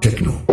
Techno.